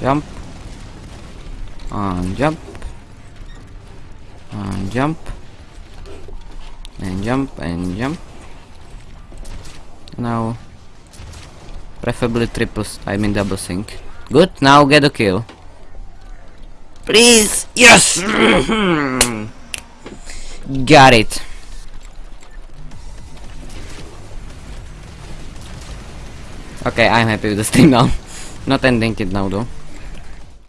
Jump. And jump. And jump. And jump and jump. Now. Preferably triples, I mean double sync. Good, now get a kill. Please! Yes! Got it. Okay, I'm happy with this stream now. Not ending it now though.